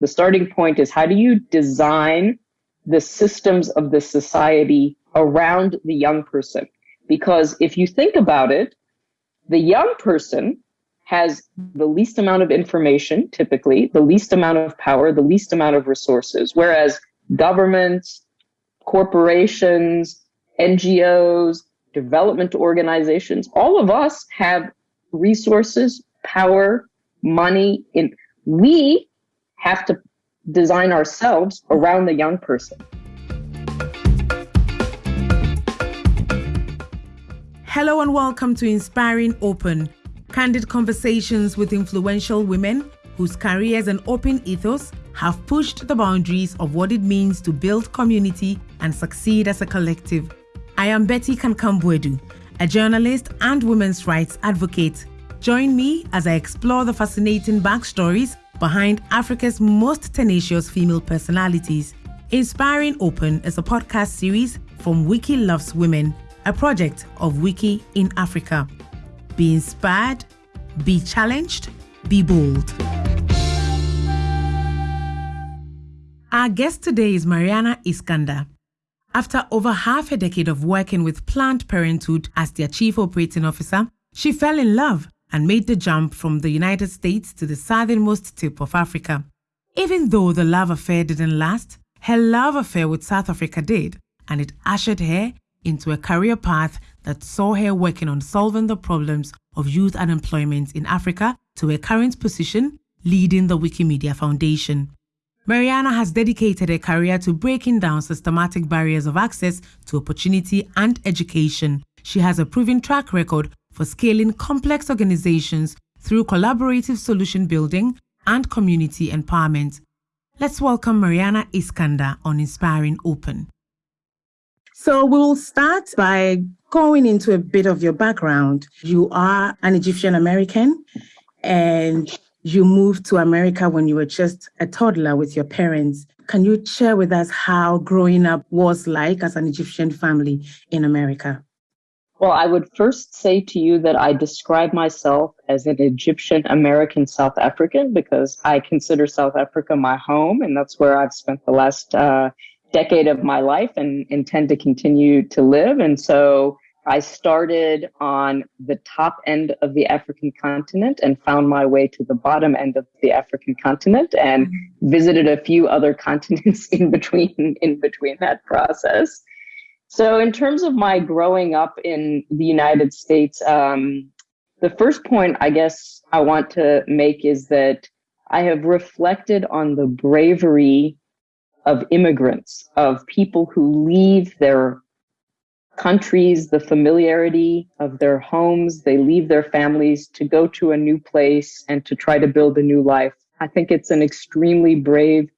The starting point is how do you design the systems of the society around the young person? Because if you think about it, the young person has the least amount of information, typically, the least amount of power, the least amount of resources, whereas governments, corporations, NGOs, development organizations, all of us have resources, power, money. In we have to design ourselves around the young person. Hello and welcome to Inspiring Open, candid conversations with influential women whose careers and open ethos have pushed the boundaries of what it means to build community and succeed as a collective. I am Betty Kankam-Boadu, a journalist and women's rights advocate. Join me as I explore the fascinating backstories behind Africa's most tenacious female personalities. Inspiring Open is a podcast series from Wiki Loves Women a project of Wiki in Africa. Be inspired, be challenged, be bold. Our guest today is Maryana Iskander. After over half a decade of working with Planned Parenthood as their chief operating officer, she fell in love and made the jump from the United States to the southernmost tip of Africa. Even though the love affair didn't last, her love affair with South Africa did, and it ushered her into a career path that saw her working on solving the problems of youth unemployment in Africa to her current position leading the Wikimedia Foundation. Maryana has dedicated her career to breaking down systematic barriers of access to opportunity and education. She has a proven track record for scaling complex organizations through collaborative solution building and community empowerment. Let's welcome Maryana Iskander on Inspiring Open. So we'll start by going into a bit of your background. You are an Egyptian American and you moved to America when you were just a toddler with your parents. Can you share with us how growing up was like as an Egyptian family in America? Well, I would first say to you that I describe myself as an Egyptian American South African because I consider South Africa my home, and that's where I've spent the last uh, decade of my life and intend to continue to live. And so I started on the top end of the African continent and found my way to the bottom end of the African continent and mm-hmm. visited a few other continents in between in between that process. So in terms of my growing up in the United States, um, the first point I guess I want to make is that I have reflected on the bravery of immigrants, of people who leave their countries, the familiarity of their homes, they leave their families to go to a new place and to try to build a new life. I think it's an extremely brave,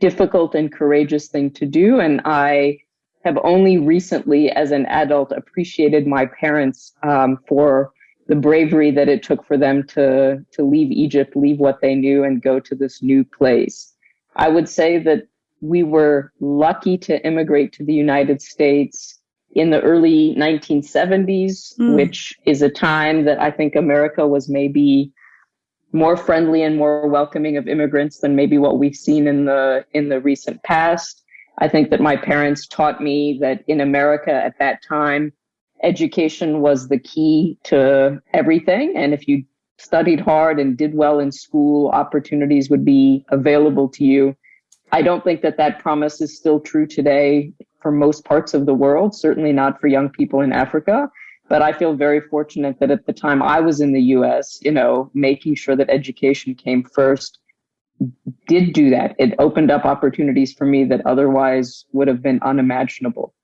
difficult, and courageous thing to do. And I have only recently, as an adult, appreciated my parents um, for the bravery that it took for them to to leave Egypt, leave what they knew, and go to this new place. I would say that we were lucky to immigrate to the United States in the early 1970s, mm. which is a time that I think America was maybe more friendly and more welcoming of immigrants than maybe what we've seen in the in the recent past. I think that my parents taught me that in America at that time, education was the key to everything. And if you studied hard and did well in school, opportunities would be available to you. I don't think that that promise is still true today for most parts of the world, certainly not for young people in Africa. But I feel very fortunate that at the time I was in the US, you know, making sure that education came first did do that. It opened up opportunities for me that otherwise would have been unimaginable.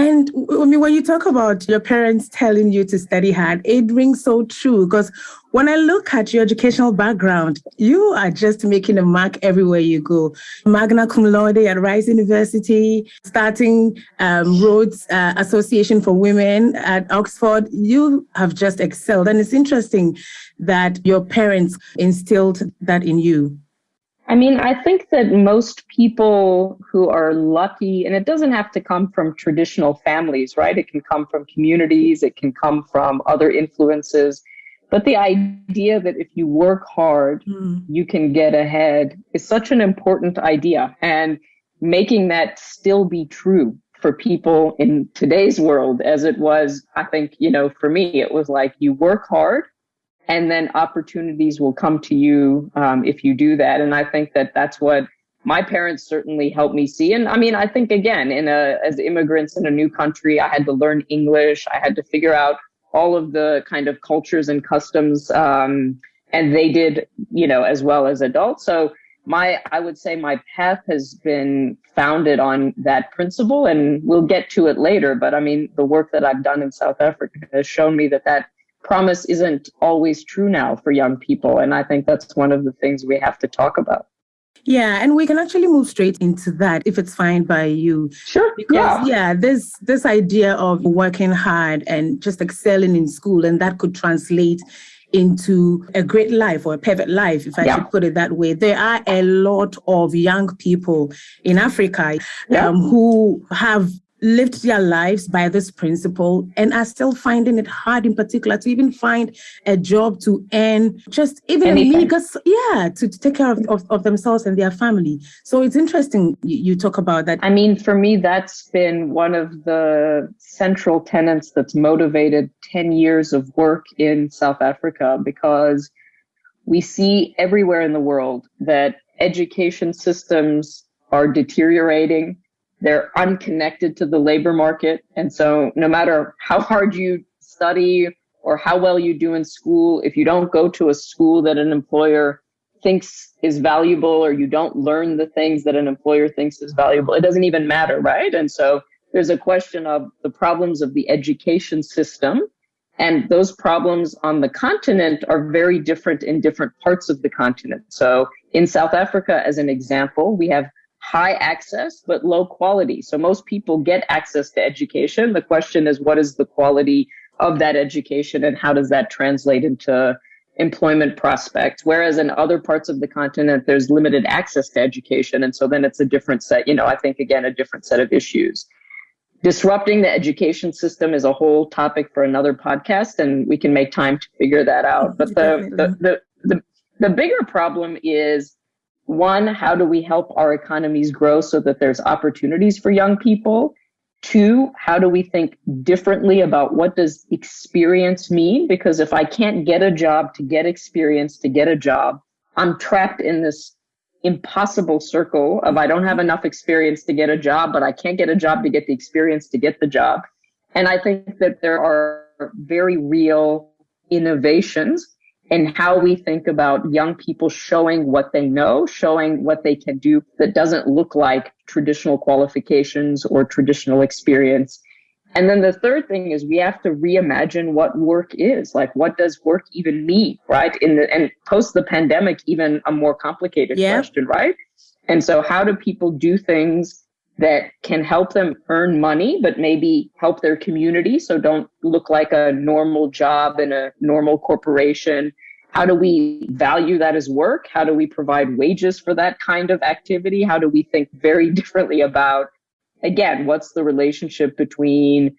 And I mean, when you talk about your parents telling you to study hard, it rings so true because when I look at your educational background, you are just making a mark everywhere you go. Magna cum laude at Rice University, starting um, Rhodes uh, Association for Women at Oxford. You have just excelled. And it's interesting that your parents instilled that in you. I mean, I think that most people who are lucky, and it doesn't have to come from traditional families, right? It can come from communities, it can come from other influences. But the idea that if you work hard, mm. you can get ahead is such an important idea. And making that still be true for people in today's world as it was, I think, you know, for me, it was like you work hard and then opportunities will come to you um, if you do that. And I think that that's what my parents certainly helped me see. And I mean, I think again, in a, as immigrants in a new country, I had to learn English. I had to figure out all of the kind of cultures and customs. Um, and they did, you know, as well as adults. So my, I would say my path has been founded on that principle and we'll get to it later. But I mean, the work that I've done in South Africa has shown me that that promise isn't always true now for young people. And I think that's one of the things we have to talk about. Yeah, and we can actually move straight into that if it's fine by you. Sure. Because yeah, yeah there's this idea of working hard and just excelling in school, and that could translate into a great life or a perfect life, if I yeah. should put it that way. There are a lot of young people in Africa yeah. um, who have lived their lives by this principle and are still finding it hard in particular to even find a job to earn just even Anything. a yeah to, to take care of, of, of, themselves and their family. So it's interesting you, you talk about that. I mean for me that's been one of the central tenets that's motivated 10 years of work in south africa because we see everywhere in the world that education systems are deteriorating they're unconnected to the labor market. And so no matter how hard you study or how well you do in school, if you don't go to a school that an employer thinks is valuable or you don't learn the things that an employer thinks is valuable, it doesn't even matter, right? And so there's a question of the problems of the education system. And those problems on the continent are very different in different parts of the continent. So in South Africa, as an example, we have high access but low quality. So most people get access to education. The question is, what is the quality of that education and how does that translate into employment prospects? Whereas in other parts of the continent, there's limited access to education. And so then it's a different set, you know, I think again, a different set of issues. Disrupting the education system is a whole topic for another podcast and we can make time to figure that out. But the, the, the, the, the bigger problem is one, how do we help our economies grow so that there's opportunities for young people? Two, how do we think differently about what does experience mean? Because if I can't get a job to get experience to get a job, I'm trapped in this impossible circle of I don't have enough experience to get a job, but I can't get a job to get the experience to get the job. And I think that there are very real innovations and how we think about young people showing what they know, showing what they can do that doesn't look like traditional qualifications or traditional experience. And then the third thing is we have to reimagine what work is. Like, what does work even mean, right? In the and post the pandemic, even a more complicated yeah. question, right? And so, how do people do things that can help them earn money, but maybe help their community. So don't look like a normal job in a normal corporation. How do we value that as work? How do we provide wages for that kind of activity? How do we think very differently about, again, what's the relationship between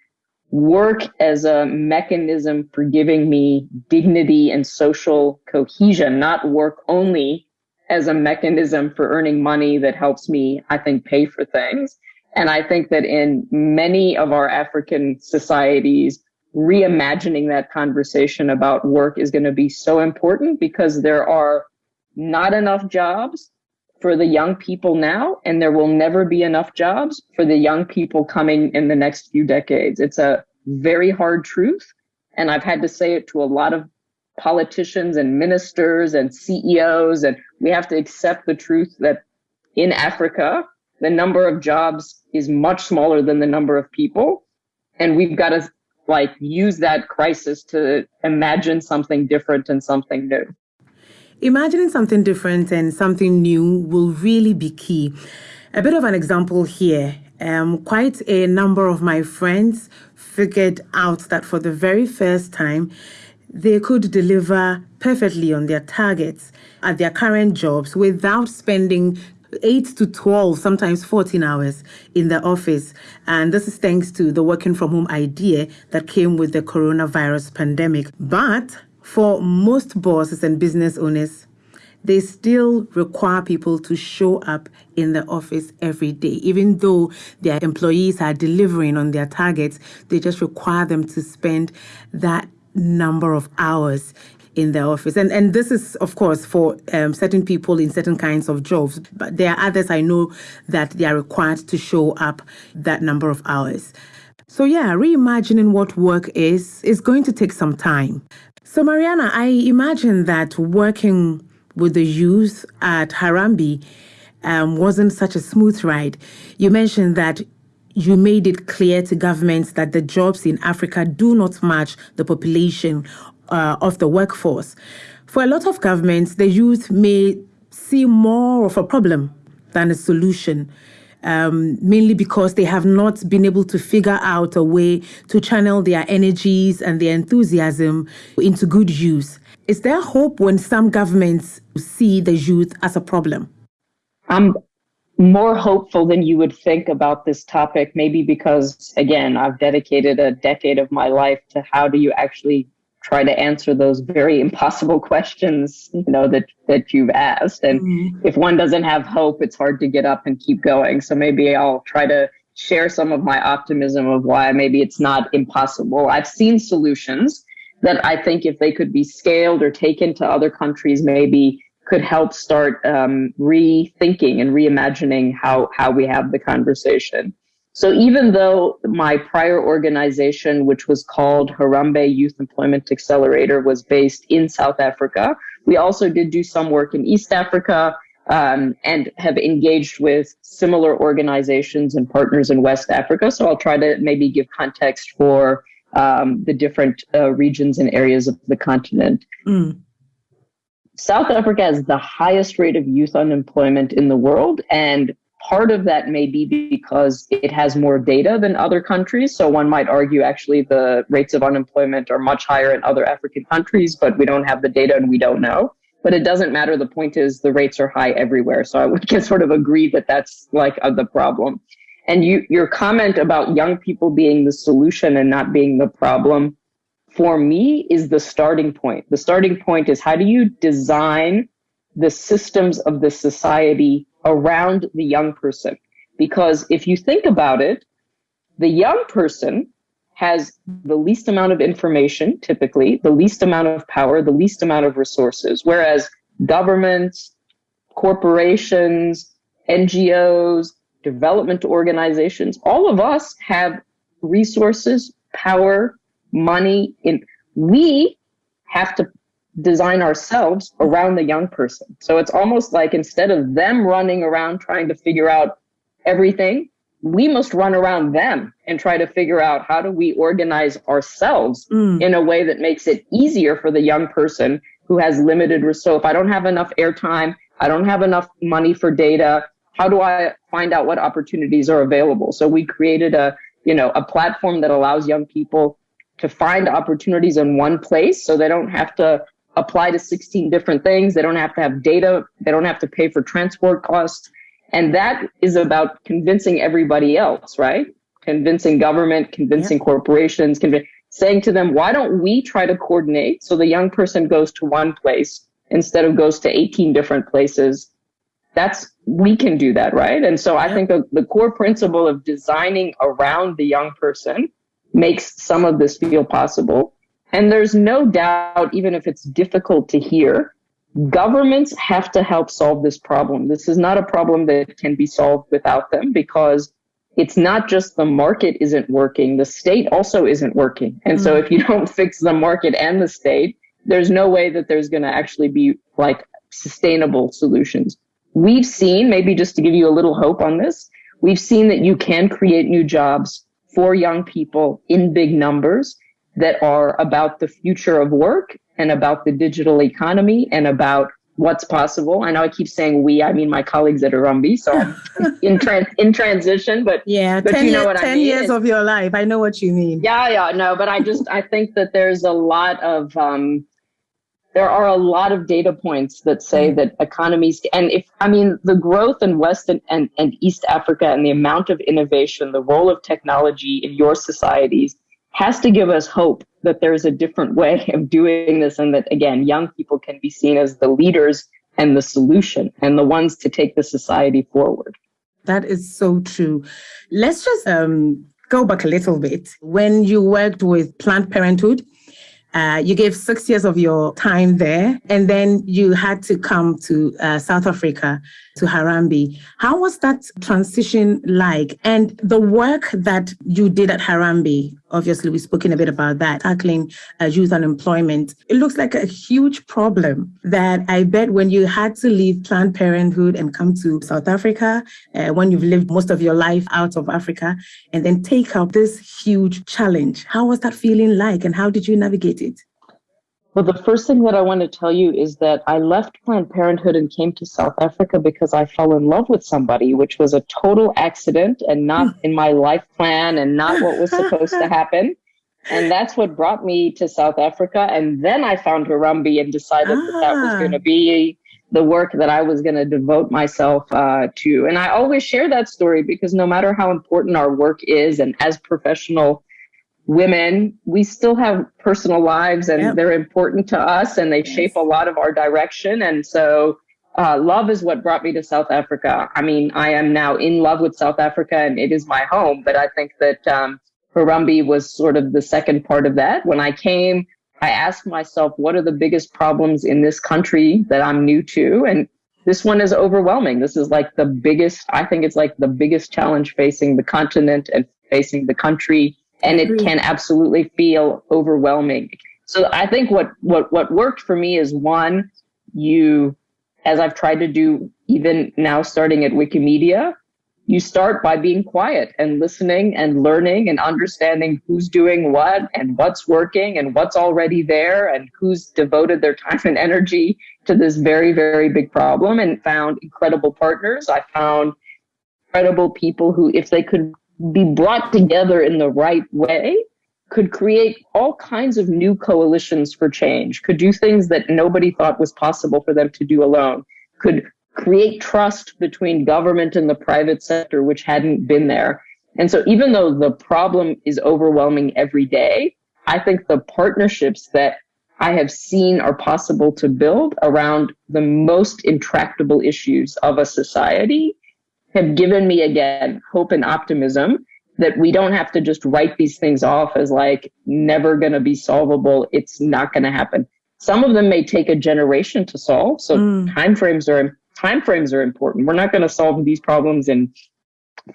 work as a mechanism for giving me dignity and social cohesion, not work only as a mechanism for earning money that helps me, I think, pay for things. And I think that in many of our African societies, reimagining that conversation about work is going to be so important because there are not enough jobs for the young people now, and there will never be enough jobs for the young people coming in the next few decades. It's a very hard truth. And I've had to say it to a lot of politicians and ministers and CEOs. And we have to accept the truth that in Africa, the number of jobs is much smaller than the number of people. And we've got to like use that crisis to imagine something different and something new. Imagining something different and something new will really be key. A bit of an example here. Um, quite a number of my friends figured out that for the very first time, they could deliver perfectly on their targets at their current jobs without spending 8 to 12, sometimes 14 hours in the office. And this is thanks to the working from home idea that came with the coronavirus pandemic. But for most bosses and business owners, they still require people to show up in the office every day. Even though their employees are delivering on their targets, they just require them to spend that number of hours in the office. And and this is of course for um, certain people in certain kinds of jobs, but there are others I know that they are required to show up that number of hours. So yeah, reimagining what work is is going to take some time. So Maryana, I imagine that working with the youth at Harambee um, wasn't such a smooth ride. You mentioned that you made it clear to governments that the jobs in Africa do not match the population uh, of the workforce. For a lot of governments, the youth may see more of a problem than a solution. Um, mainly because they have not been able to figure out a way to channel their energies and their enthusiasm into good use. Is there hope when some governments see the youth as a problem? I'm more hopeful than you would think about this topic, maybe because, again, I've dedicated a decade of my life to how do you actually try to answer those very impossible questions you know that that you've asked. And mm-hmm. if one doesn't have hope it's hard to get up and keep going. So maybe i'll try to share some of my optimism of why maybe it's not impossible. I've seen solutions that i think if they could be scaled or taken to other countries maybe could help start um, rethinking and reimagining how how we have the conversation so even though my prior organization, which was called Harambee Youth Employment Accelerator, was based in South Africa, we also did do some work in East Africa um, and have engaged with similar organizations and partners in West Africa. So I'll try to maybe give context for um, the different uh, regions and areas of the continent. Mm. South Africa has the highest rate of youth unemployment in the world, and Part of that may be because it has more data than other countries. So one might argue actually the rates of unemployment are much higher in other African countries, but we don't have the data and we don't know. But it doesn't matter. The point is the rates are high everywhere. So I would can sort of agree that that's like uh, the problem. And you, your comment about young people being the solution and not being the problem, for me, is the starting point. The starting point is how do you design the systems of the society around the young person. Because if you think about it, the young person has the least amount of information, typically, the least amount of power, the least amount of resources, whereas governments, corporations, NGOs, development organizations, all of us have resources, power, money. In we have to design ourselves around the young person. So it's almost like instead of them running around trying to figure out everything, we must run around them and try to figure out how do we organize ourselves mm. in a way that makes it easier for the young person who has limited resources. So if I don't have enough airtime, I don't have enough money for data, how do I find out what opportunities are available? So we created a, you know, a platform that allows young people to find opportunities in one place so they don't have to apply to 16 different things. They don't have to have data. They don't have to pay for transport costs. And that is about convincing everybody else, right? Convincing government, convincing yeah. corporations, conv- saying to them, why don't we try to coordinate so the young person goes to one place instead of goes to 18 different places? That's, we can do that, right? And so yeah. I think the, the core principle of designing around the young person makes some of this feel possible. And there's no doubt, even if it's difficult to hear, governments have to help solve this problem. This is not a problem that can be solved without them because it's not just the market isn't working, the state also isn't working. And mm-hmm. so if you don't fix the market and the state, there's no way that there's going to actually be like sustainable solutions. We've seen, maybe just to give you a little hope on this, we've seen that you can create new jobs for young people in big numbers that are about the future of work and about the digital economy and about what's possible. I know I keep saying we, I mean my colleagues at Harambee, so in trans in transition, but yeah, but 10, you know what 10 I mean. years of your life. I know what you mean. Yeah, yeah, no, but I just I think that there's a lot of um there are a lot of data points that say mm that economies and if I mean the growth in West and, and, and East Africa and the amount of innovation, the role of technology in your societies has to give us hope that there's a different way of doing this and that again young people can be seen as the leaders and the solution and the ones to take the society forward. That is so true. Let's just um, go back a little bit. When you worked with planned parenthood uh, you gave six years of your time there, and then you had to come to uh, South Africa, to Harambee. How was that transition like? And the work that you did at Harambee, obviously, we've spoken a bit about that, tackling uh, youth unemployment. It looks like a huge problem that I bet when you had to leave Planned Parenthood and come to South Africa, uh, when you've lived most of your life out of Africa, and then take up this huge challenge. How was that feeling like, and how did you navigate it? Well, the first thing that I want to tell you is that I left Planned Parenthood and came to South Africa because I fell in love with somebody, which was a total accident and not hmm. in my life plan and not what was supposed to happen. And that's what brought me to South Africa. And then I found Harambee and decided ah. that that was going to ah. be the work that I was going to devote myself uh, to. And I always share that story because no matter how important our work is, and as professional women, we still have personal lives and yep. they're important to us and they shape a lot of our direction. And so, uh, love is what brought me to South Africa. I mean, I am now in love with South Africa and it is my home, but I think that, um, Harambee was sort of the second part of that. When I came, I asked myself, what are the biggest problems in this country that I'm new to? And this one is overwhelming. This is like the biggest, I think it's like the biggest challenge facing the continent and facing the country and it can absolutely feel overwhelming. So I think what what what worked for me is one, you as I've tried to do even now starting at Wikimedia, you start by being quiet and listening and learning and understanding who's doing what and what's working and what's already there and who's devoted their time and energy to this very, very big problem and found incredible partners. I found incredible people who, if they could be brought together in the right way could create all kinds of new coalitions for change, could do things that nobody thought was possible for them to do alone, could create trust between government and the private sector, which hadn't been there. And so even though the problem is overwhelming every day, I think the partnerships that I have seen are possible to build around the most intractable issues of a society have given me again hope and optimism that we don't have to just write these things off as like never going to be solvable. It's not going to happen. Some of them may take a generation to solve. So mm. timeframes are timeframes are important. We're not going to solve these problems in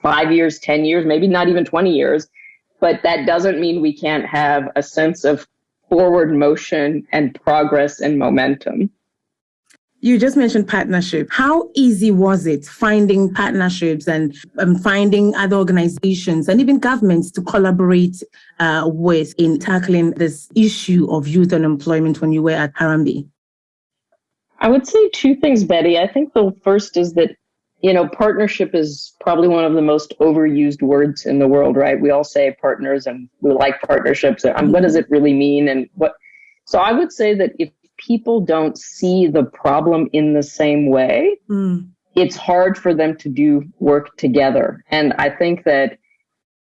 five years, 10 years, maybe not even 20 years. But that doesn't mean we can't have a sense of forward motion and progress and momentum. You just mentioned partnership. How easy was it finding partnerships and um, finding other organizations and even governments to collaborate uh, with in tackling this issue of youth unemployment when you were at Harambee? I would say two things, Betty. I think the first is that, you know, partnership is probably one of the most overused words in the world, right? We all say partners and we like partnerships. And what does it really mean? And what, so I would say that if people don't see the problem in the same way, mm. it's hard for them to do work together. And I think that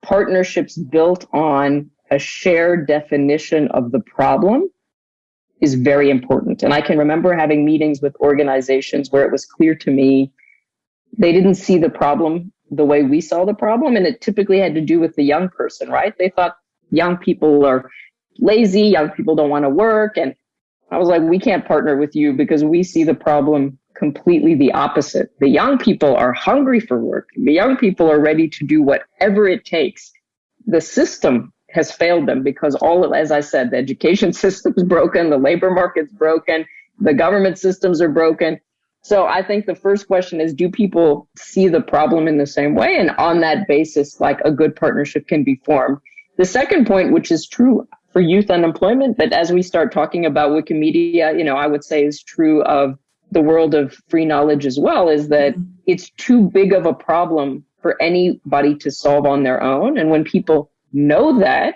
partnerships built on a shared definition of the problem is very important. And I can remember having meetings with organizations where it was clear to me they didn't see the problem the way we saw the problem. And it typically had to do with the young person, right? They thought young people are lazy, young people don't want to work. And I was like, we can't partner with you because we see the problem completely the opposite. The young people are hungry for work. The young people are ready to do whatever it takes. The system has failed them because all of, as I said, the education system is broken, the labor market's broken, the government systems are broken. So I think the first question is, do people see the problem in the same way? And on that basis, like a good partnership can be formed. The second point, which is true, for youth unemployment. But as we start talking about Wikimedia, you know, I would say is true of the world of free knowledge as well, is that mm-hmm. it's too big of a problem for anybody to solve on their own. And when people know that,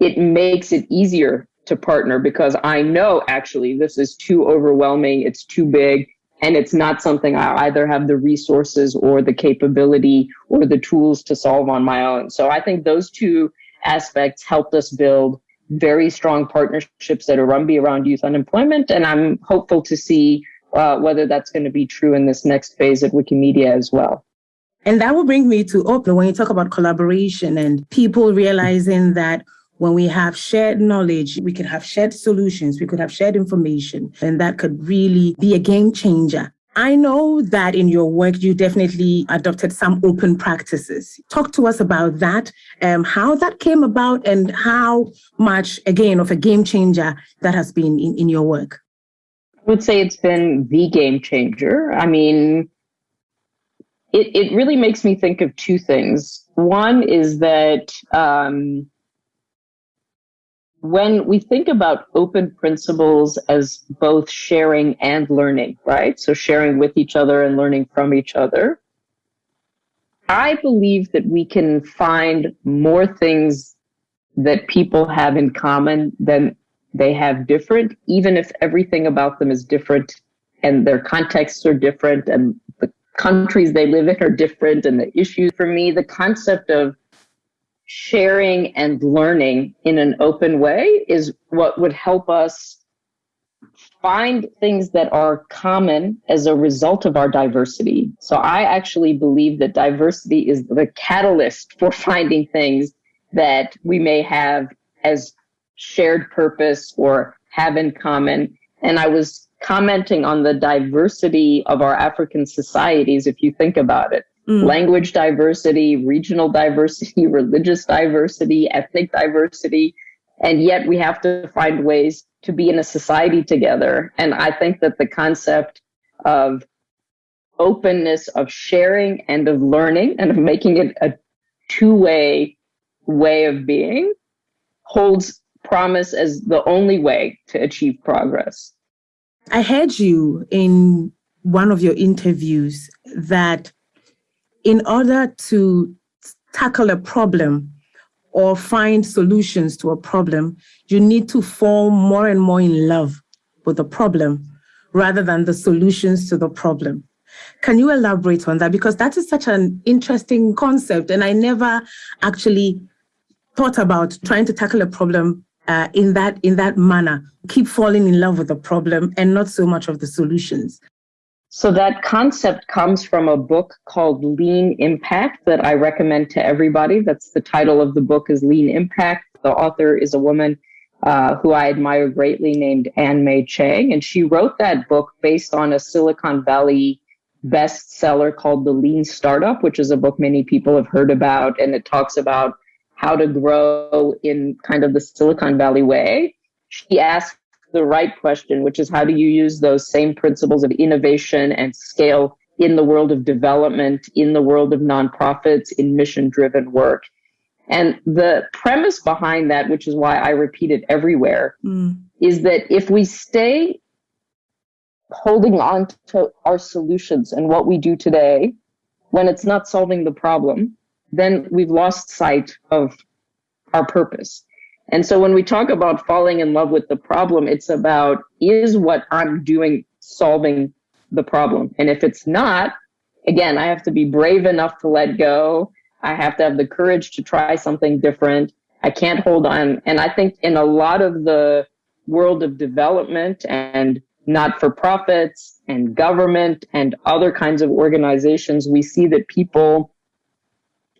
it makes it easier to partner because I know actually this is too overwhelming, it's too big, and it's not something I either have the resources or the capability or the tools to solve on my own. So I think those two aspects helped us build very strong partnerships at Harambee around youth unemployment. And I'm hopeful to see uh, whether that's going to be true in this next phase of Wikimedia as well. And that will bring me to Oprah when you talk about collaboration and people realizing that when we have shared knowledge, we could have shared solutions, we could have shared information, and that could really be a game changer. I know that in your work, you definitely adopted some open practices. Talk to us about that, um, how that came about, and how much, again, of a game changer that has been in, in your work. I would say it's been the game changer. I mean, it, it really makes me think of two things. One is that um, when we think about open principles as both sharing and learning, right? So sharing with each other and learning from each other, I believe that we can find more things that people have in common than they have different, even if everything about them is different and their contexts are different and the countries they live in are different and the issues. For me, the concept of sharing and learning in an open way is what would help us find things that are common as a result of our diversity. So I actually believe that diversity is the catalyst for finding things that we may have as shared purpose or have in common. And I was commenting on the diversity of our African societies, if you think about it mm. language diversity, regional diversity, religious diversity, ethnic diversity. And yet we have to find ways to be in a society together. And I think that the concept of openness of sharing and of learning and of making it a two way way of being holds promise as the only way to achieve progress. I heard you in one of your interviews that in order to tackle a problem or find solutions to a problem, you need to fall more and more in love with the problem rather than the solutions to the problem. Can you elaborate on that? Because that is such an interesting concept, and I never actually thought about trying to tackle a problem uh, in that in that manner. Keep falling in love with the problem and not so much of the solutions. So that concept comes from a book called Lean Impact that I recommend to everybody. That's the title of the book is Lean Impact. The author is a woman uh, who I admire greatly named Ann Mei Chang. And she wrote that book based on a Silicon Valley bestseller called The Lean Startup, which is a book many people have heard about. And it talks about how to grow in kind of the Silicon Valley way. She asked the right question, which is how do you use those same principles of innovation and scale in the world of development, in the world of nonprofits, in mission driven work? And the premise behind that, which is why I repeat it everywhere, mm. is that if we stay holding on to our solutions and what we do today, when it's not solving the problem, then we've lost sight of our purpose. And so when we talk about falling in love with the problem, it's about is what I'm doing solving the problem? And if it's not, again, I have to be brave enough to let go. I have to have the courage to try something different. I can't hold on. And I think in a lot of the world of development and not for profits and government and other kinds of organizations, we see that people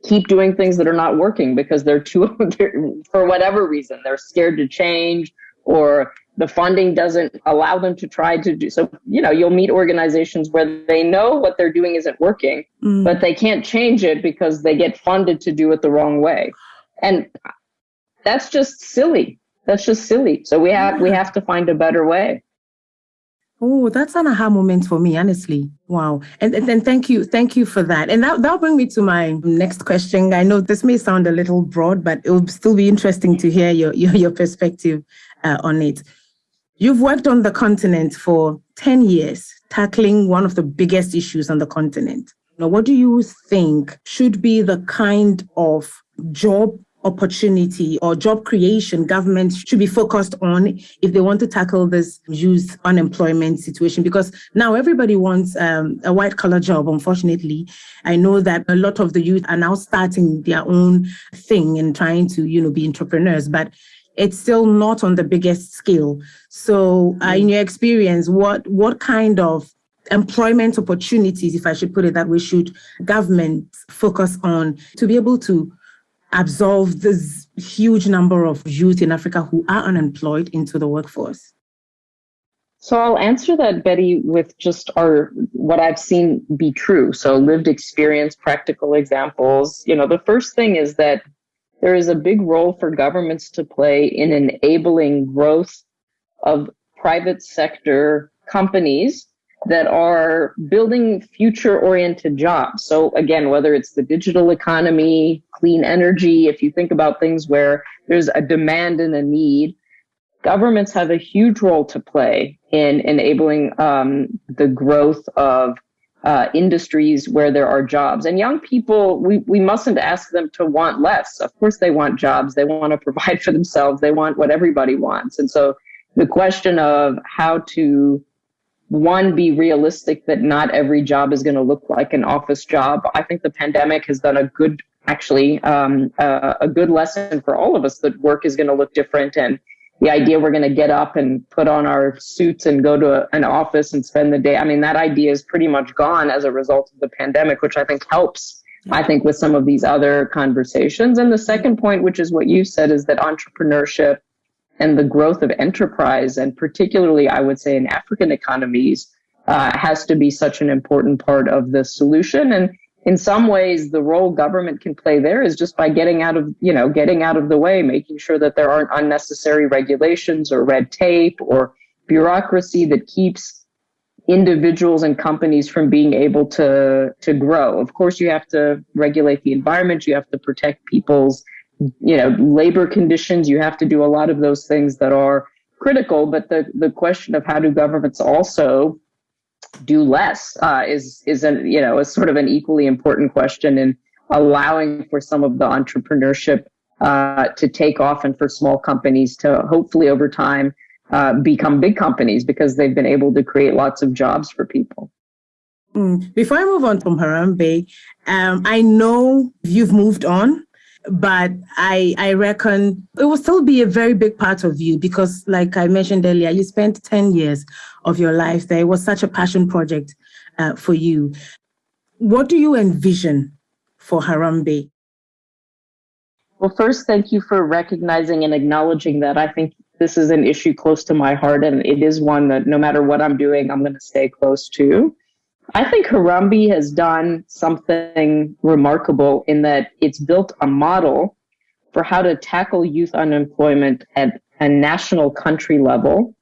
keep doing things that are not working because they're too they're, for whatever reason they're scared to change or the funding doesn't allow them to try to do so you know you'll meet organizations where they know what they're doing isn't working mm. but they can't change it because they get funded to do it the wrong way. And that's just silly. That's just silly. So we have we have to find a better way Oh, that's an aha moment for me, honestly. Wow. And then thank you. Thank you for that. And that, that'll bring me to my next question. I know this may sound a little broad, but it will still be interesting to hear your, your, your perspective uh, on it. You've worked on the continent for 10 years, tackling one of the biggest issues on the continent. Now, what do you think should be the kind of job opportunity or job creation government should be focused on if they want to tackle this youth unemployment situation? Because now everybody wants um, a white collar job, unfortunately. I know that a lot of the youth are now starting their own thing and trying to, you know, be entrepreneurs, but it's still not on the biggest scale. So, uh, in your experience, what what kind of employment opportunities, if I should put it that way, should government focus on to be able to absorb this huge number of youth in Africa who are unemployed into the workforce? So I'll answer that, Betty, with just our what I've seen be true. So lived experience, practical examples. You know, the first thing is that there is a big role for governments to play in enabling growth of private sector companies that are building future oriented jobs. So again, whether it's the digital economy, clean energy, if you think about things where there's a demand and a need, governments have a huge role to play in enabling um, the growth of uh, industries where there are jobs. And young people, we, we mustn't ask them to want less. Of course, they want jobs. They want to provide for themselves. They want what everybody wants. And so the question of how to one be realistic that not every job is going to look like an office job. I think the pandemic has done a good actually um, uh, a good lesson for all of us that work is going to look different and the idea we're going to get up and put on our suits and go to a, an office and spend the day i mean that idea is pretty much gone as a result of the pandemic which i think helps i think with some of these other conversations. And the second point which is what you said is that entrepreneurship and the growth of enterprise, and particularly, I would say, in African economies, uh, has to be such an important part of the solution. And in some ways, the role government can play there is just by getting out of, you know, getting out of the way, making sure that there aren't unnecessary regulations or red tape or bureaucracy that keeps individuals and companies from being able to to grow. Of course, you have to regulate the environment, you have to protect people's you know, labor conditions. You have to do a lot of those things that are critical. But the, the question of how do governments also do less uh, is is an you know is sort of an equally important question in allowing for some of the entrepreneurship uh, to take off and for small companies to hopefully over time uh, become big companies because they've been able to create lots of jobs for people. Mm. Before I move on from Harambee, um, I know you've moved on but I I reckon it will still be a very big part of you because, like I mentioned earlier, you spent ten years of your life there. It was such a passion project uh, for you. What do you envision for Harambee? Well, first, thank you for recognizing and acknowledging that. I think this is an issue close to my heart, and it is one that no matter what I'm doing, I'm going to stay close to. I think Harambee has done something remarkable in that it's built a model for how to tackle youth unemployment at a national country level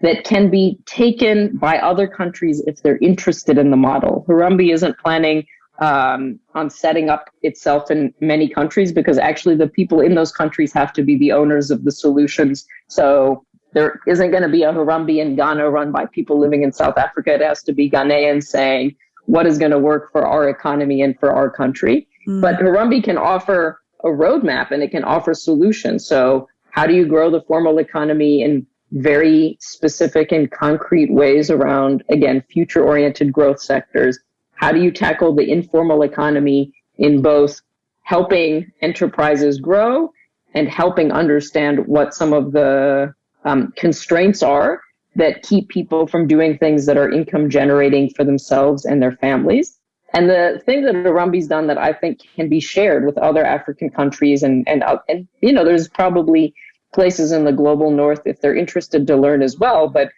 that can be taken by other countries if they're interested in the model. Harambee isn't planning um, on setting up itself in many countries because actually the people in those countries have to be the owners of the solutions. So there isn't going to be a Harambee in Ghana run by people living in South Africa. It has to be Ghanaians saying what is going to work for our economy and for our country. Mm. But Harambee can offer a roadmap and it can offer solutions. So how do you grow the formal economy in very specific and concrete ways around, again, future oriented growth sectors? How do you tackle the informal economy in both helping enterprises grow and helping understand what some of the um, constraints are that keep people from doing things that are income generating for themselves and their families. And the thing that Harambee's done that I think can be shared with other African countries and, and, uh, and, you know, there's probably places in the global north if they're interested to learn as well. But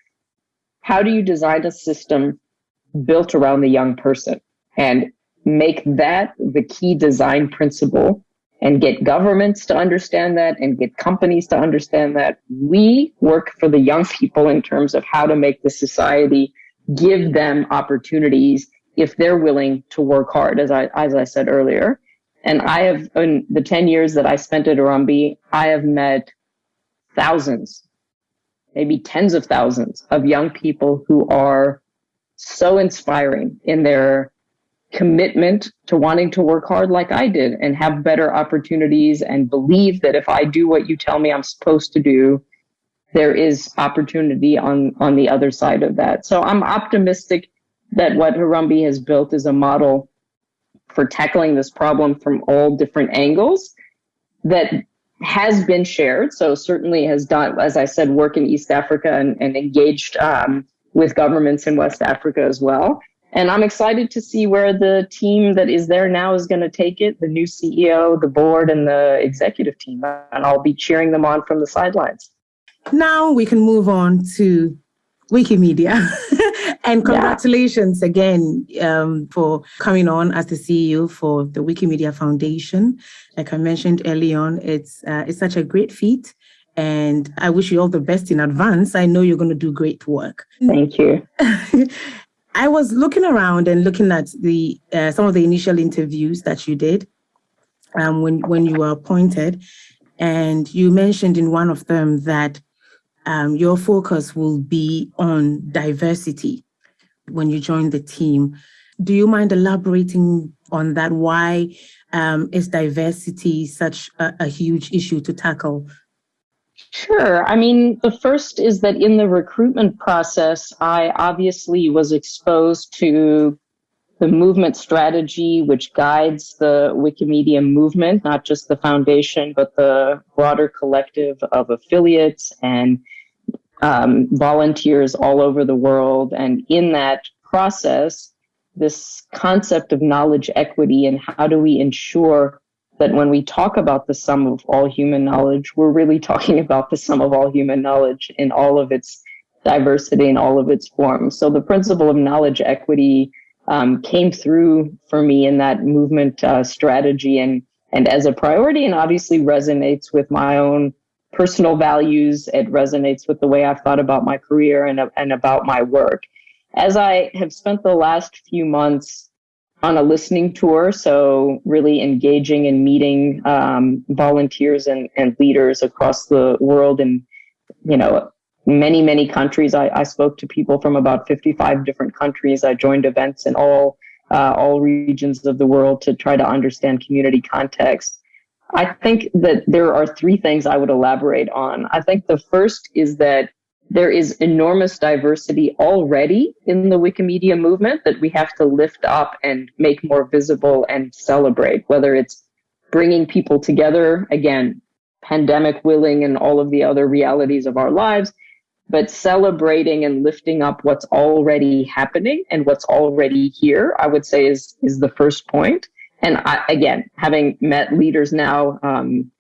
how do you design a system built around the young person and make that the key design principle and get governments to understand that and get companies to understand that. We work for the young people in terms of how to make the society give them opportunities if they're willing to work hard as I as I said earlier. And I have in the 10 years that I spent at Harambee I have met thousands maybe tens of thousands of young people who are so inspiring in their commitment to wanting to work hard like I did and have better opportunities and believe that if I do what you tell me I'm supposed to do, there is opportunity on, on the other side of that. So I'm optimistic that what Harambee has built is a model for tackling this problem from all different angles that has been shared. So certainly has done, as I said, work in East Africa and, and engaged um, with governments in West Africa as well. And I'm excited to see where the team that is there now is going to take it the new CEO, the board, and the executive team. And I'll be cheering them on from the sidelines. Now we can move on to Wikimedia. and congratulations yeah. again um, for coming on as the CEO for the Wikimedia Foundation. Like I mentioned early on, it's uh, it's such a great feat. And I wish you all the best in advance. I know you're going to do great work. Thank you. I was looking around and looking at the uh, some of the initial interviews that you did um, when when you were appointed, and you mentioned in one of them that um, your focus will be on diversity when you join the team. Do you mind elaborating on that? Why um, is diversity such a, a huge issue to tackle Sure. I mean, the first is that in the recruitment process, I obviously was exposed to the movement strategy, which guides the Wikimedia movement, not just the foundation, but the broader collective of affiliates and um, volunteers all over the world. And in that process, this concept of knowledge equity and how do we ensure that when we talk about the sum of all human knowledge, we're really talking about the sum of all human knowledge in all of its diversity and all of its forms. So the principle of knowledge equity um, came through for me in that movement uh, strategy and and as a priority, and obviously resonates with my own personal values. It resonates with the way I've thought about my career and and about my work. As I have spent the last few months on a listening tour. So really engaging and meeting um, volunteers and, and leaders across the world and, you know, many, many countries. I, I spoke to people from about 55 different countries. I joined events in all, uh, all regions of the world to try to understand community context. I think that there are three things I would elaborate on. I think the first is that there is enormous diversity already in the Wikimedia movement that we have to lift up and make more visible and celebrate, whether it's bringing people together, again, pandemic willing and all of the other realities of our lives, but celebrating and lifting up what's already happening and what's already here, I would say is, is the first point. And I, again, having met leaders now, um,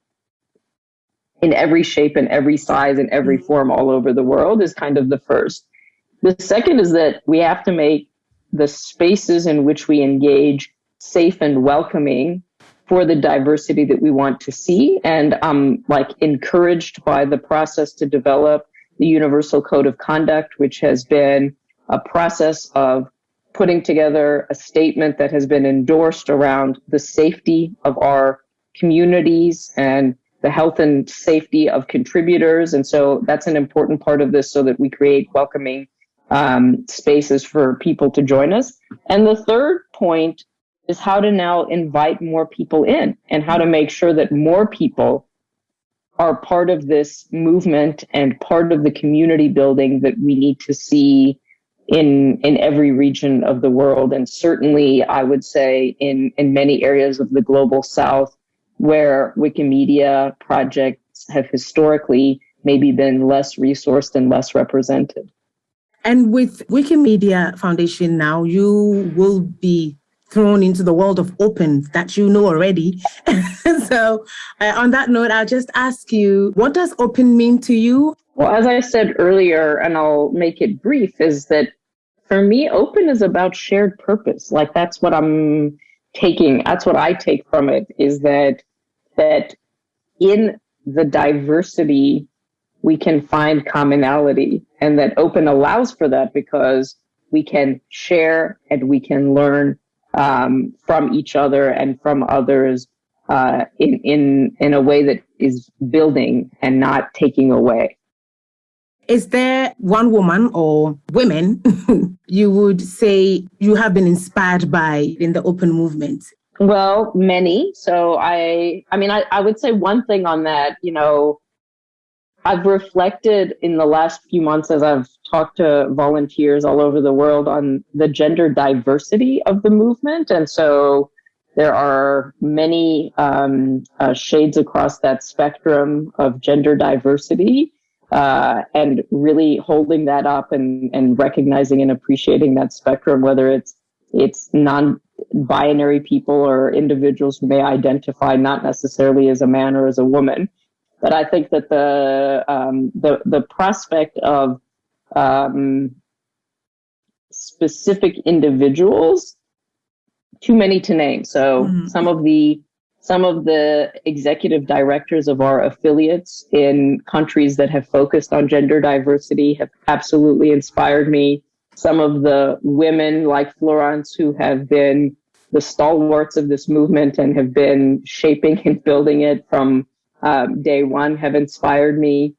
in every shape and every size and every mm. form all over the world is kind of the first. The second is that we have to make the spaces in which we engage safe and welcoming for the diversity that we want to see. And I'm like encouraged by the process to develop the Universal Code of Conduct, which has been a process of putting together a statement that has been endorsed around the safety of our communities and the health and safety of contributors. And so that's an important part of this so that we create welcoming um, spaces for people to join us. And the third point is how to now invite more people in and how to make sure that more people are part of this movement and part of the community building that we need to see in in every region of the world and certainly I would say in in many areas of the global south where Wikimedia projects have historically maybe been less resourced and less represented. And with Wikimedia Foundation now, you will be thrown into the world of open that you know already. so, uh, on that note, I'll just ask you what does open mean to you? Well, as I said earlier, and I'll make it brief, is that for me, open is about shared purpose. Like, that's what I'm taking, that's what I take from it is that that in the diversity, we can find commonality and that open allows for that because we can share and we can learn um, from each other and from others uh, in, in, in a way that is building and not taking away. Is there one woman or women you would say you have been inspired by in the open movement? Well, many. So I, I mean, I, I would say one thing on that, you know, I've reflected in the last few months as I've talked to volunteers all over the world on the gender diversity of the movement. And so there are many um, uh, shades across that spectrum of gender diversity. Uh, and really holding that up and, and recognizing and appreciating that spectrum, whether it's it's non-binary people or individuals who may identify not necessarily as a man or as a woman. But I think that the um, the the prospect of um, specific individuals too many to name. So mm-hmm. some of the some of the executive directors of our affiliates in countries that have focused on gender diversity have absolutely inspired me. Some of the women like Florence who have been the stalwarts of this movement and have been shaping and building it from um, day one have inspired me.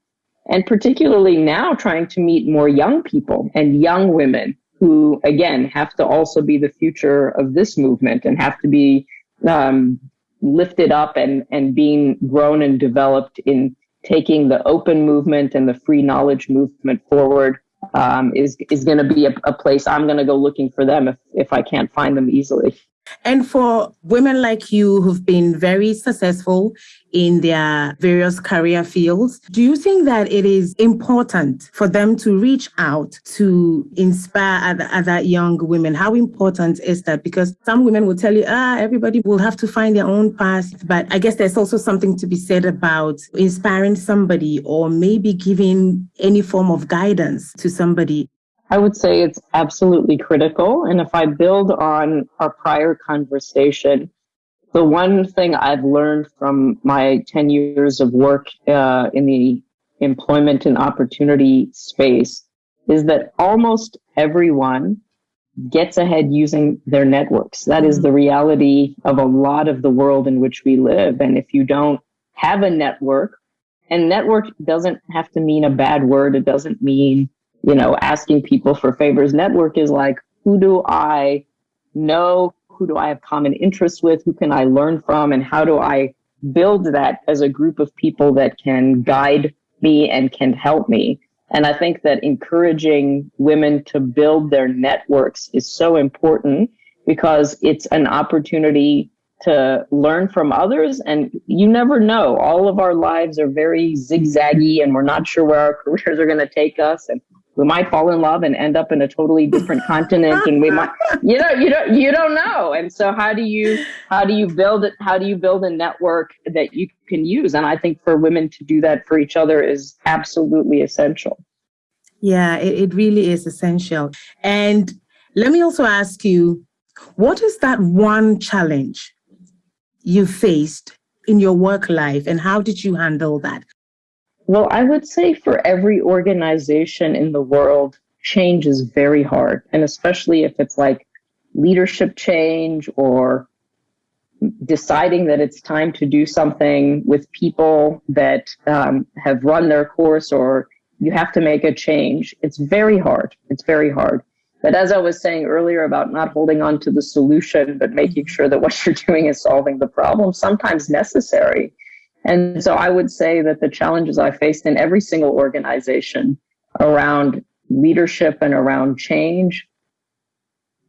And particularly now trying to meet more young people and young women who, again, have to also be the future of this movement and have to be um, lifted up and, and being grown and developed in taking the open movement and the free knowledge movement forward um, is is going to be a, a place I'm going to go looking for them if, if I can't find them easily. And for women like you who've been very successful in their various career fields, do you think that it is important for them to reach out to inspire other, other young women? How important is that? Because some women will tell you, ah, everybody will have to find their own path. But I guess there's also something to be said about inspiring somebody or maybe giving any form of guidance to somebody. I would say it's absolutely critical. And if I build on our prior conversation, the one thing I've learned from my 10 years of work uh, in the employment and opportunity space is that almost everyone gets ahead using their networks. That is the reality of a lot of the world in which we live. And if you don't have a network, and network doesn't have to mean a bad word, it doesn't mean you know, asking people for favors. Network is like, who do I know? Who do I have common interests with? Who can I learn from? And how do I build that as a group of people that can guide me and can help me? And I think that encouraging women to build their networks is so important because it's an opportunity to learn from others. And you never know. All of our lives are very zigzaggy and we're not sure where our careers are going to take us. And we might fall in love and end up in a totally different continent and we might you know you don't you don't know. And so how do you how do you build it how do you build a network that you can use? And i think for women to do that for each other is absolutely essential. Yeah it, it really is essential. And let me also ask you what is that one challenge you faced in your work life and how did you handle that well, I would say for every organization in the world, change is very hard. And especially if it's like leadership change or deciding that it's time to do something with people that um, have run their course or you have to make a change. It's very hard. It's very hard. But as I was saying earlier about not holding on to the solution, but making sure that what you're doing is solving the problem, sometimes necessary. And so I would say that the challenges I faced in every single organization around leadership and around change,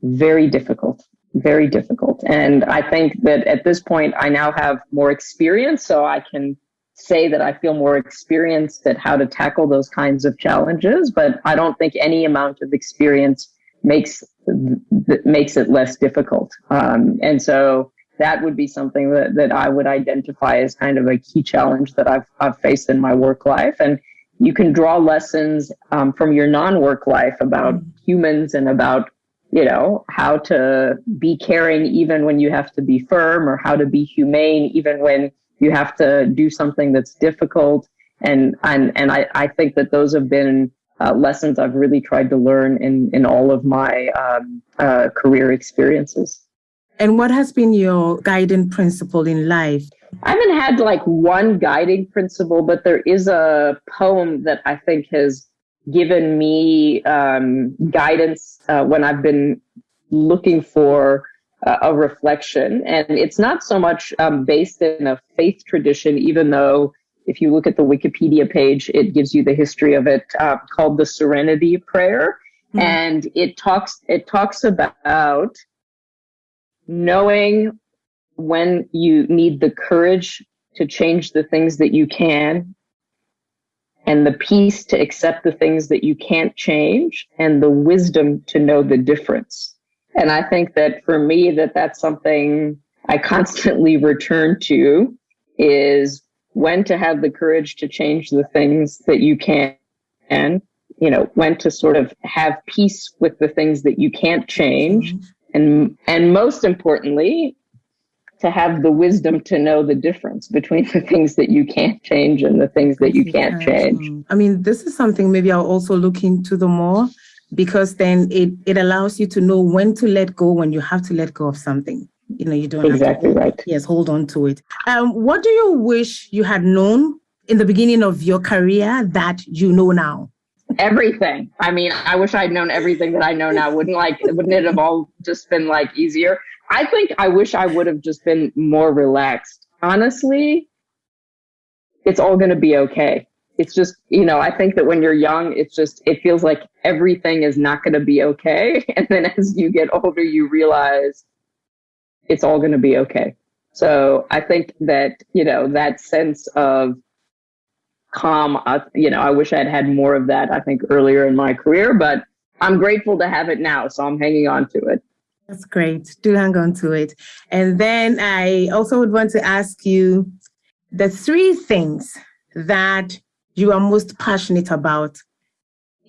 very difficult, very difficult. And I think that at this point, I now have more experience, so I can say that I feel more experienced at how to tackle those kinds of challenges. But I don't think any amount of experience makes makes it less difficult. Um, and so that would be something that, that I would identify as kind of a key challenge that I've, I've faced in my work life. And you can draw lessons um, from your non-work life about humans and about you know how to be caring even when you have to be firm or how to be humane even when you have to do something that's difficult and and and I, I think that those have been uh, lessons I've really tried to learn in in all of my um, uh, career experiences. And what has been your guiding principle in life? I haven't had like one guiding principle, but there is a poem that I think has given me um, guidance uh, when I've been looking for uh, a reflection. And it's not so much um, based in a faith tradition, even though if you look at the Wikipedia page, it gives you the history of it, uh, called the Serenity Prayer, mm-hmm. and it talks it talks about knowing when you need the courage to change the things that you can and the peace to accept the things that you can't change and the wisdom to know the difference and i think that for me that that's something i constantly return to is when to have the courage to change the things that you can and you know when to sort of have peace with the things that you can't change mm-hmm. And and most importantly to have the wisdom to know the difference between the things that you can't change and the things that you can't change. I mean, this is something maybe I'll also look into the more because then it, it allows you to know when to let go when you have to let go of something. You know, you don't exactly to, right. Yes, hold on to it. Um, what do you wish you had known in the beginning of your career that you know now? Everything. I mean, I wish I'd known everything that I know now. Wouldn't like wouldn't it have all just been like easier? I think I wish I would have just been more relaxed. Honestly, it's all going to be okay. It's just, you know, I think that when you're young, it's just, it feels like everything is not going to be okay. And then as you get older, you realize it's all going to be okay. So I think that, you know, that sense of calm, uh, you know, I wish I had had more of that, I think, earlier in my career, but I'm grateful to have it now. So I'm hanging on to it. That's great. Do hang on to it. And then I also would want to ask you the three things that you are most passionate about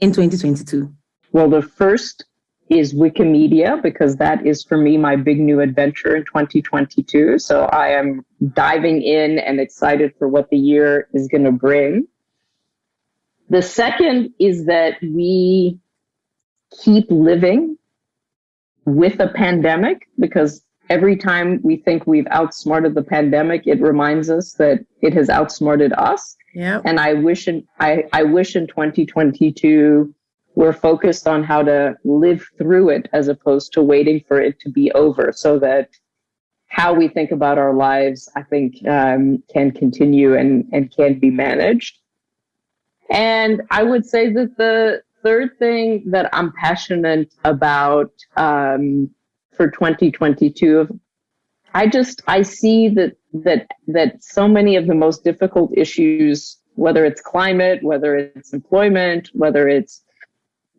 in 2022. Well, the first is Wikimedia because that is for me my big new adventure in 2022. So I am diving in and excited for what the year is going to bring. The second is that we keep living with a pandemic because every time we think we've outsmarted the pandemic, it reminds us that it has outsmarted us. Yeah. And I wish in I, I wish in 2022 we're focused on how to live through it as opposed to waiting for it to be over so that how we think about our lives, I think, um, can continue and, and can be managed. And I would say that the third thing that I'm passionate about um, for 2022, I just I see that that that so many of the most difficult issues, whether it's climate, whether it's employment, whether it's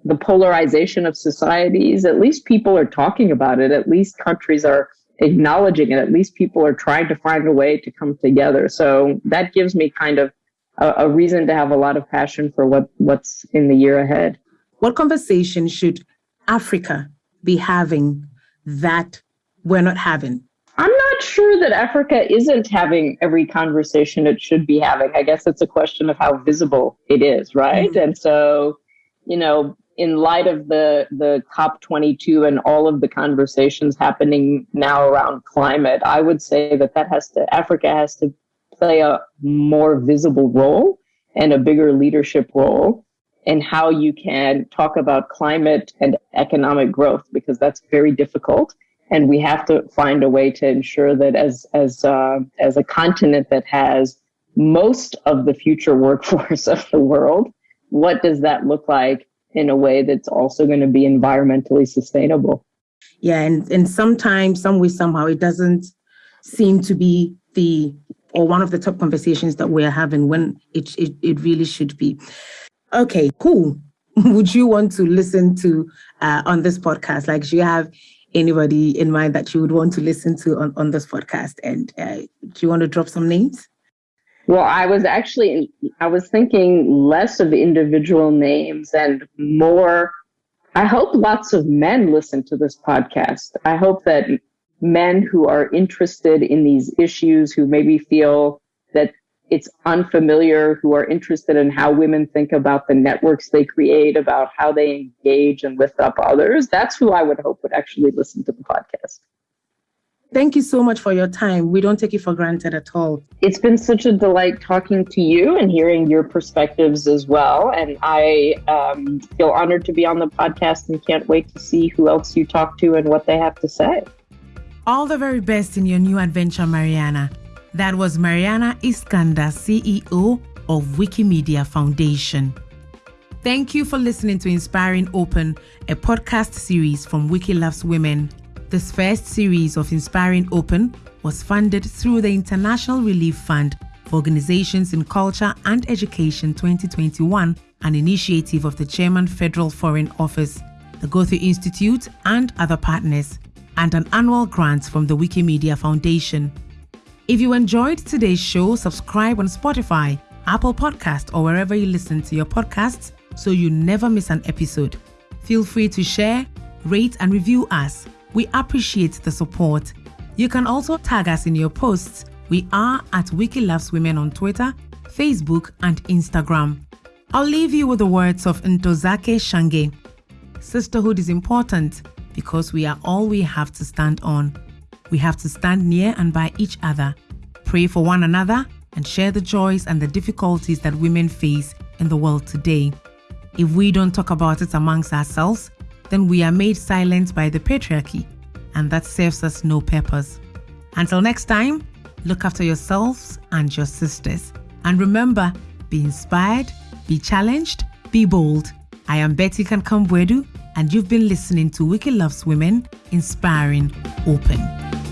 the polarization of societies, at least people are talking about it. At least countries are acknowledging it. At least people are trying to find a way to come together. So that gives me kind of a, a reason to have a lot of passion for what, what's in the year ahead. What conversation should Africa be having that we're not having? I'm not sure that Africa isn't having every conversation it should be having. I guess it's a question of how visible it is, right? Mm-hmm. And so, you know, in light of the the COP22 and all of the conversations happening now around climate, I would say that that has to Africa has to play a more visible role and a bigger leadership role in how you can talk about climate and economic growth because that's very difficult. And we have to find a way to ensure that as as uh, as a continent that has most of the future workforce of the world what does that look like in a way that's also going to be environmentally sustainable yeah and and sometimes some way somehow it doesn't seem to be the or one of the top conversations that we're having when it, it, it really should be. Okay, cool. Would you want to listen to uh, on this podcast? Like, do you have anybody in mind that you would want to listen to on, on this podcast? And uh, do you want to drop some names? Well, I was actually I was thinking less of individual names and more. I hope lots of men listen to this podcast. I hope that men who are interested in these issues, who maybe feel that it's unfamiliar, who are interested in how women think about the networks they create, about how they engage and lift up others. That's who I would hope would actually listen to the podcast. Thank you so much for your time. We don't take it for granted at all. It's been such a delight talking to you and hearing your perspectives as well. And I um, feel honored to be on the podcast and can't wait to see who else you talk to and what they have to say. All the very best in your new adventure, Maryana. That was Maryana Iskander, CEO of Wikimedia Foundation. Thank you for listening to Inspiring Open, a podcast series from Wiki Loves Women. This first series of Inspiring Open was funded through the International Relief Fund for Organizations in Culture and Education 2021, an initiative of the German Federal Foreign Office, the Goethe Institute, and other partners, and an annual grant from the Wikimedia Foundation. If you enjoyed today's show, subscribe on Spotify, Apple Podcast, or wherever you listen to your podcasts so you never miss an episode. Feel free to share, rate, and review us we appreciate the support. You can also tag us in your posts. We are at Wiki Loves Women on Twitter, Facebook, and Instagram. I'll leave you with the words of Ntozake Shange. Sisterhood is important because we are all we have to stand on. We have to stand near and by each other, pray for one another, and share the joys and the difficulties that women face in the world today. If we don't talk about it amongst ourselves, then we are made silent by the patriarchy, and that serves us no purpose. Until next time, look after yourselves and your sisters. And remember, be inspired, be challenged, be bold. I am Betty Kankambwedu, and you've been listening to Wiki Loves Women, Inspiring Open.